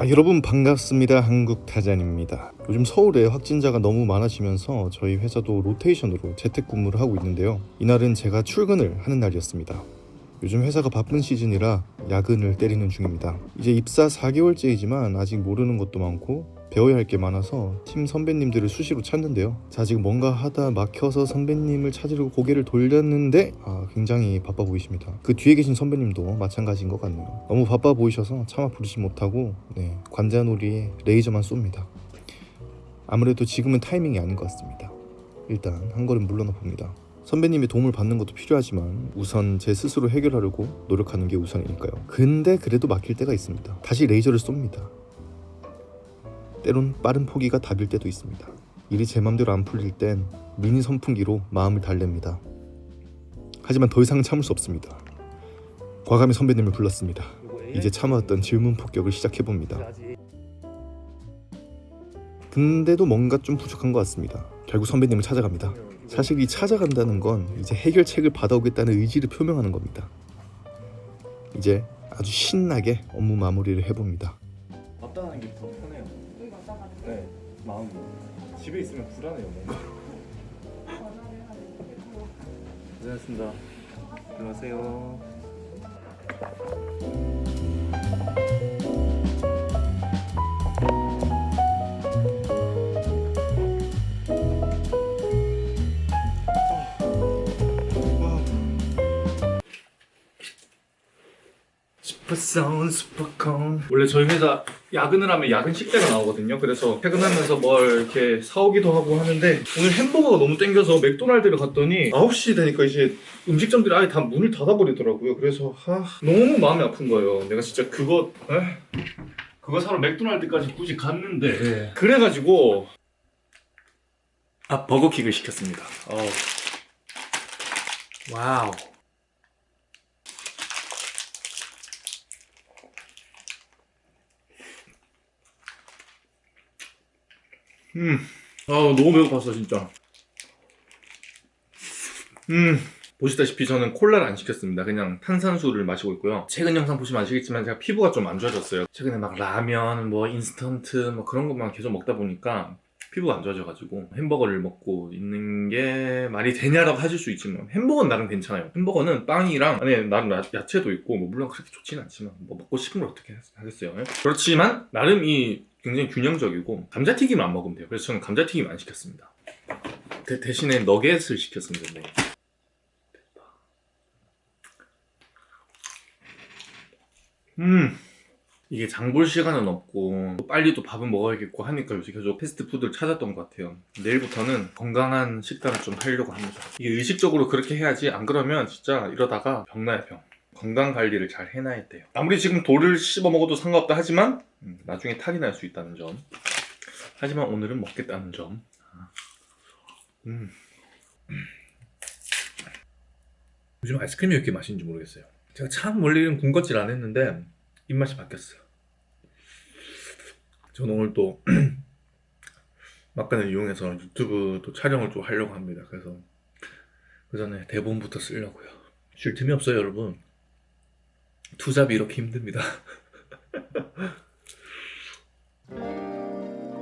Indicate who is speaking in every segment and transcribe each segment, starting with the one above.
Speaker 1: 아, 여러분 반갑습니다. 한국타잔입니다. 요즘 서울에 확진자가 너무 많아지면서 저희 회사도 로테이션으로 재택근무를 하고 있는데요. 이날은 제가 출근을 하는 날이었습니다. 요즘 회사가 바쁜 시즌이라 야근을 때리는 중입니다. 이제 입사 4개월째이지만 아직 모르는 것도 많고 배워야 할 게 많아서 팀 선배님들을 수시로 찾는데요. 자 지금 뭔가 하다 막혀서 선배님을 찾으려고 고개를 돌렸는데 아, 굉장히 바빠 보이십니다. 그 뒤에 계신 선배님도 마찬가지인 것 같네요. 너무 바빠 보이셔서 차마 부르지 못하고 네, 관자놀이에 레이저만 쏩니다. 아무래도 지금은 타이밍이 아닌 것 같습니다. 일단 한 걸음 물러나 봅니다. 선배님의 도움을 받는 것도 필요하지만 우선 제 스스로 해결하려고 노력하는 게 우선이니까요. 근데 그래도 막힐 때가 있습니다. 다시 레이저를 쏩니다. 때론 빠른 포기가 답일 때도 있습니다. 일이 제 맘대로 안 풀릴 땐 미니 선풍기로 마음을 달랩니다. 하지만 더 이상 참을 수 없습니다. 과감히 선배님을 불렀습니다. 이제 참아왔던 질문 폭격을 시작해봅니다. 근데도 뭔가 좀 부족한 것 같습니다. 결국 선배님을 찾아갑니다. 사실 이 찾아간다는 건 이제 해결책을 받아오겠다는 의지를 표명하는 겁니다. 이제 아주 신나게 업무 마무리를 해봅니다.
Speaker 2: 왔다 가는 게더 편해요. 네, 마음이 집에 있으면 불안해요. 뭔가.
Speaker 3: 전화를 하는 거
Speaker 2: 고생하셨습니다. 안녕하세요. 원래 저희 회사 야근을 하면 야근 식대가 나오거든요. 그래서 퇴근하면서 뭘 이렇게 사오기도 하고 하는데 오늘 햄버거가 너무 땡겨서 맥도날드를 갔더니 9시 되니까 이제 음식점들이 아예 다 문을 닫아버리더라고요. 그래서 하, 너무 마음이 아픈 거예요. 내가 진짜 그거 에? 그거 사러 맥도날드까지 굳이 갔는데 그래가지고 아 버거킹을 시켰습니다. 어우. 와우 음. 아 너무 배고팠어 진짜. 음. 보시다시피 저는 콜라를 안 시켰습니다. 그냥 탄산수를 마시고 있고요. 최근 영상 보시면 아시겠지만 제가 피부가 좀 안 좋아졌어요. 최근에 막 라면, 뭐 인스턴트 뭐 그런 것만 계속 먹다 보니까 피부가 안 좋아져가지고 햄버거를 먹고 있는 게 말이 되냐라고 하실 수 있지만 햄버거는 나름 괜찮아요. 햄버거는 빵이랑 안에 나름 야- 야채도 있고 뭐 물론 그렇게 좋지는 않지만 뭐 먹고 싶은 걸 어떻게 하겠어요. 예? 그렇지만 나름 이 굉장히 균형적이고 감자튀김을 안 먹으면 돼요. 그래서 저는 감자튀김 안 시켰습니다. 대, 대신에 너겟을 시켰습니다. 네. 음 이게 장 볼 시간은 없고 또 빨리 또 밥은 먹어야겠고 하니까 요새 계속 패스트푸드를 찾았던 것 같아요 내일부터는 건강한 식단을 좀 하려고 합니다 이게 의식적으로 그렇게 해야지 안 그러면 진짜 이러다가 병나요 병 건강 관리를 잘 해놔야 돼요. 아무리 지금 돌을 씹어 먹어도 상관없다 하지만 음, 나중에 탈이 날 수 있다는 점. 하지만 오늘은 먹겠다는 점. 음. 요즘 아이스크림이 왜 이렇게 맛있는지 모르겠어요. 제가 참 원래는 군것질 안 했는데 입맛이 바뀌었어요. 저는 오늘 또 막간을 이용해서 유튜브 또 촬영을 또 하려고 합니다. 그래서 그 전에 대본부터 쓰려고요. 쉴 틈이 없어요 여러분 투잡이 이렇게 힘듭니다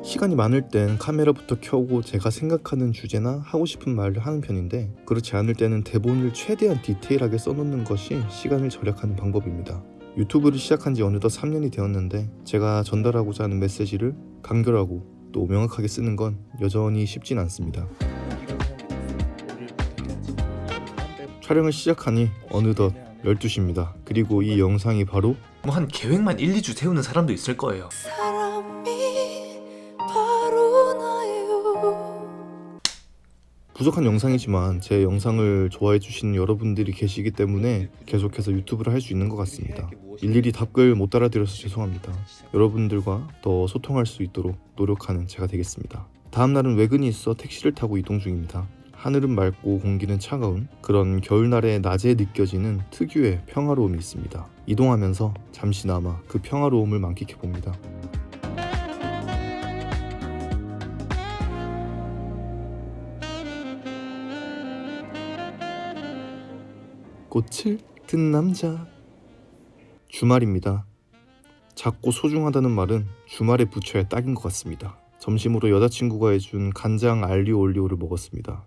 Speaker 1: 시간이 많을 땐 카메라부터 켜고 제가 생각하는 주제나 하고 싶은 말을 하는 편인데 그렇지 않을 때는 대본을 최대한 디테일하게 써놓는 것이 시간을 절약하는 방법입니다. 유튜브를 시작한 지 어느덧 3년이 되었는데 제가 전달하고자 하는 메시지를 간결하고 또 명확하게 쓰는 건 여전히 쉽진 않습니다. 촬영을 시작하니 어느덧 12시입니다. 그리고 이 영상이 바로
Speaker 4: 뭐 한 계획만 1, 2주 세우는 사람도 있을 거예요.
Speaker 3: 사람이 바로 나예요
Speaker 1: 부족한 영상이지만 제 영상을 좋아해 주시는 여러분들이 계시기 때문에 계속해서 유튜브를 할 수 있는 것 같습니다. 일일이 답글 못 달아드려서 죄송합니다. 여러분들과 더 소통할 수 있도록 노력하는 제가 되겠습니다. 다음 날은 외근이 있어 택시를 타고 이동 중입니다. 하늘은 맑고 공기는 차가운 그런 겨울날의 낮에 느껴지는 특유의 평화로움이 있습니다. 이동하면서 잠시나마 그 평화로움을 만끽해 봅니다. 꽃을 든 남자 주말입니다. 작고 소중하다는 말은 주말에 붙여야 딱인 것 같습니다. 점심으로 여자친구가 해준 간장 알리오 올리오를 먹었습니다.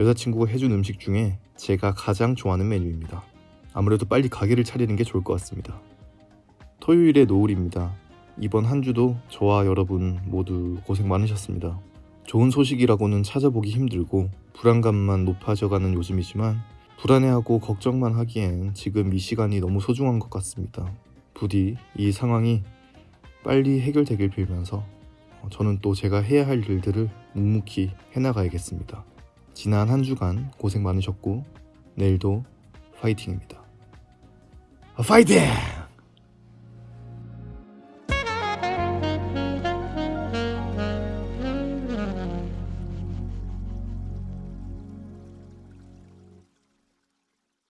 Speaker 1: 여자친구가 해준 음식 중에 제가 가장 좋아하는 메뉴입니다. 아무래도 빨리 가게를 차리는 게 좋을 것 같습니다. 토요일의 노을입니다. 이번 한 주도 저와 여러분 모두 고생 많으셨습니다. 좋은 소식이라고는 찾아보기 힘들고 불안감만 높아져가는 요즘이지만 불안해하고 걱정만 하기엔 지금 이 시간이 너무 소중한 것 같습니다. 부디 이 상황이 빨리 해결되길 빌면서 어, 저는 또 제가 해야 할 일들을 묵묵히 해나가야겠습니다. 지난 한 주간 고생 많으셨고 내일도 파이팅입니다. 파이팅!